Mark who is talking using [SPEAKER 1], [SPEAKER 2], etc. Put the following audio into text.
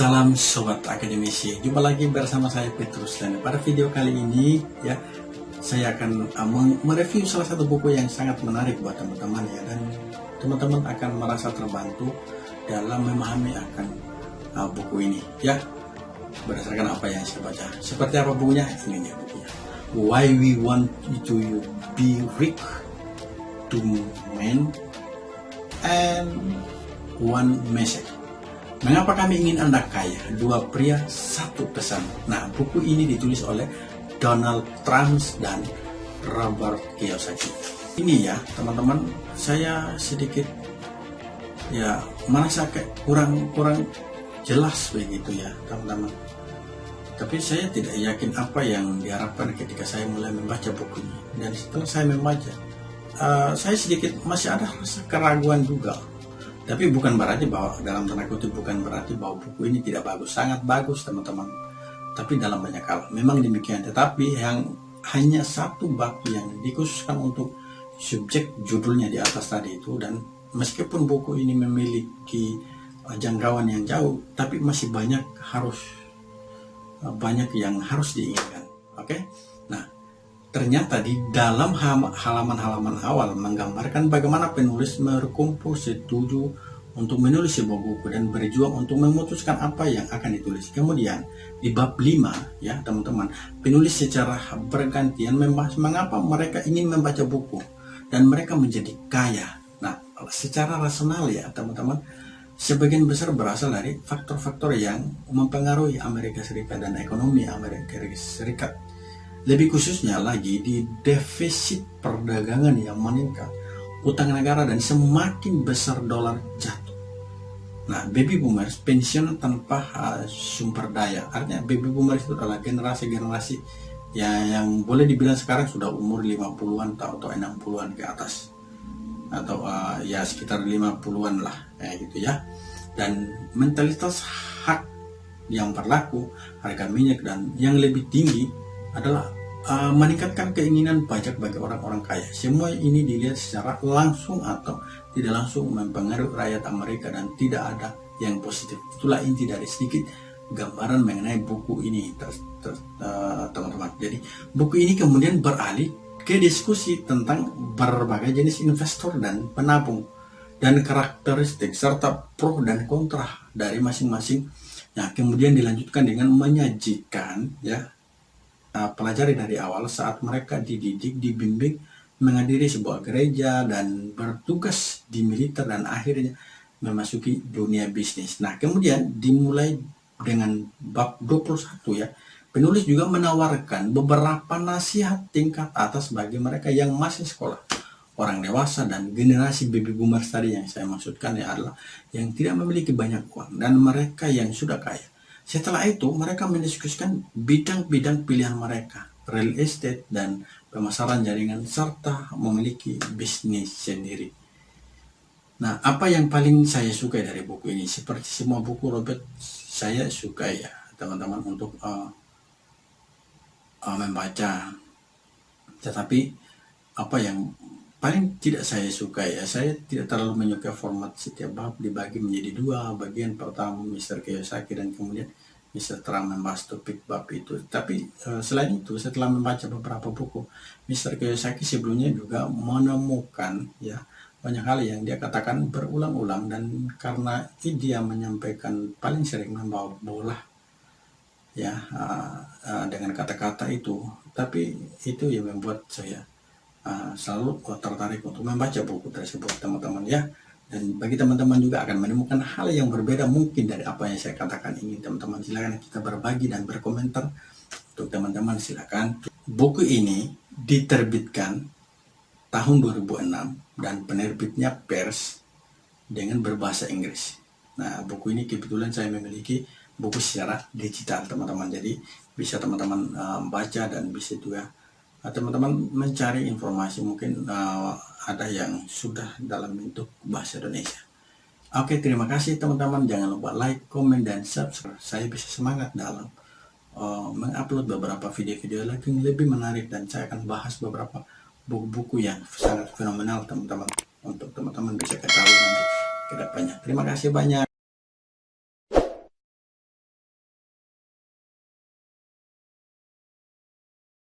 [SPEAKER 1] Salam Sobat Akademisi, jumpa lagi bersama saya Petrus dan pada video kali ini ya saya akan uh, mereview salah satu buku yang sangat menarik buat teman-teman ya dan teman-teman akan merasa terbantu dalam memahami akan uh, buku ini ya berdasarkan apa yang saya baca. Seperti apa bukunya? Ini nih bukunya. Why We Want to Be Rich, Two Men and One Message Mengapa kami ingin Anda kaya? Dua pria, satu pesan. Nah, buku ini ditulis oleh Donald Trump dan Robert Kiyosaki. Ini ya, teman-teman, saya sedikit ya merasa kayak kurang kurang jelas begitu ya, teman-teman. Tapi saya tidak yakin apa yang diharapkan ketika saya mulai membaca buku ini. Dan setelah saya membaca, uh, saya sedikit masih ada rasa keraguan juga tapi bukan berarti bahwa dalam tanda kutip bukan berarti bahwa buku ini tidak bagus, sangat bagus teman-teman. Tapi dalam banyak hal memang demikian. Tetapi yang hanya satu bab yang dikhususkan untuk subjek judulnya di atas tadi itu dan meskipun buku ini memiliki uh, jangkauan yang jauh, tapi masih banyak harus uh, banyak yang harus diingatkan. Oke, okay? nah Ternyata di dalam halaman-halaman awal menggambarkan bagaimana penulis berkumpul setuju untuk menulis sebuah buku dan berjuang untuk memutuskan apa yang akan ditulis. Kemudian di bab 5 ya teman-teman, penulis secara bergantian membahas mengapa mereka ingin membaca buku dan mereka menjadi kaya. Nah, secara rasional ya teman-teman, sebagian besar berasal dari faktor-faktor yang mempengaruhi Amerika Serikat dan ekonomi Amerika Serikat lebih khususnya lagi di defisit perdagangan yang meningkat, utang negara dan semakin besar dolar jatuh. Nah, baby boomers pensiun tanpa uh, sumber daya. Artinya baby boomers itu adalah generasi-generasi yang, yang boleh dibilang sekarang sudah umur 50-an atau, atau 60-an ke atas. Atau uh, ya sekitar 50-an lah, kayak gitu ya. Dan mentalitas hak yang berlaku, harga minyak dan yang lebih tinggi adalah uh, meningkatkan keinginan pajak bagi orang-orang kaya. Semua ini dilihat secara langsung atau tidak langsung mempengaruhi rakyat Amerika dan tidak ada yang positif. Itulah inti dari sedikit gambaran mengenai buku ini, uh, teman-teman. Jadi buku ini kemudian beralih ke diskusi tentang berbagai jenis investor dan penabung dan karakteristik serta pro dan kontra dari masing-masing. Nah, kemudian dilanjutkan dengan menyajikan ya uh, pelajari dari awal saat mereka dididik, dibimbing menghadiri sebuah gereja dan bertugas di militer dan akhirnya memasuki dunia bisnis. Nah, kemudian dimulai dengan bab 21 ya. Penulis juga menawarkan beberapa nasihat tingkat atas bagi mereka yang masih sekolah. Orang dewasa dan generasi baby boomers tadi yang saya maksudkan ya adalah yang tidak memiliki banyak uang dan mereka yang sudah kaya. Setelah itu, mereka mendiskusikan bidang-bidang pilihan mereka, real estate dan pemasaran jaringan, serta memiliki bisnis sendiri. Nah, apa yang paling saya suka dari buku ini? Seperti semua buku Robert, saya suka ya, teman-teman, untuk uh, uh, membaca. Tetapi, apa yang paling tidak saya suka ya, saya tidak terlalu menyukai format setiap bab dibagi menjadi dua, bagian pertama Mr. Kiyosaki dan kemudian Mr. Trump membahas topik bab itu. Tapi uh, selain itu, setelah membaca beberapa buku, Mr. Kiyosaki sebelumnya juga menemukan ya banyak hal yang dia katakan berulang-ulang dan karena dia menyampaikan paling sering membawa bola ya uh, uh, dengan kata-kata itu, tapi itu yang membuat saya uh, selalu tertarik untuk membaca buku tersebut teman-teman ya. Dan bagi teman-teman juga akan menemukan hal yang berbeda mungkin dari apa yang saya katakan ini teman-teman. Silakan kita berbagi dan berkomentar. Untuk teman-teman silakan. Buku ini diterbitkan tahun 2006 dan penerbitnya pers dengan berbahasa Inggris. Nah buku ini kebetulan saya memiliki buku secara digital teman-teman. Jadi bisa teman-teman uh, baca dan bisa juga teman-teman mencari informasi mungkin uh, ada yang sudah dalam bentuk bahasa Indonesia. Oke, terima kasih teman-teman. Jangan lupa like, komen, dan subscribe. Saya bisa semangat dalam uh, mengupload beberapa video-video lagi yang lebih menarik dan saya akan bahas beberapa buku-buku yang sangat fenomenal teman-teman untuk teman-teman bisa ketahui nanti ke depannya. Terima kasih banyak.